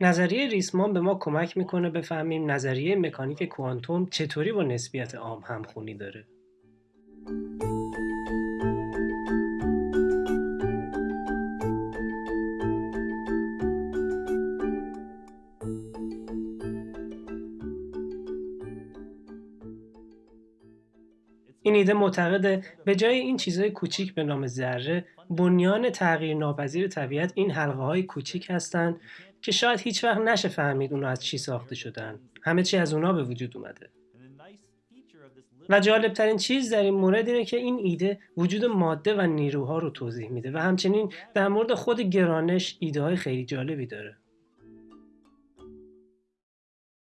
نظریه ریسمان به ما کمک می‌کنه بفهمیم نظریه مکانیک کوانتوم چطوری با نسبیت عام همخونی داره. این ایده معتقده. به جای این چیزهای کوچیک به نام ذره بنیان تغییر ناپذیر طبیعت این حلقه های کوچیک هستند که شاید هیچ وقت نشه فهمید اونا از چی ساخته شدن. همه چی از اونا به وجود اومده. و جالب ترین چیز در این مورد اینه که این ایده وجود ماده و نیروها رو توضیح میده و همچنین در مورد خود گرانش ایده های خیلی جالبی داره.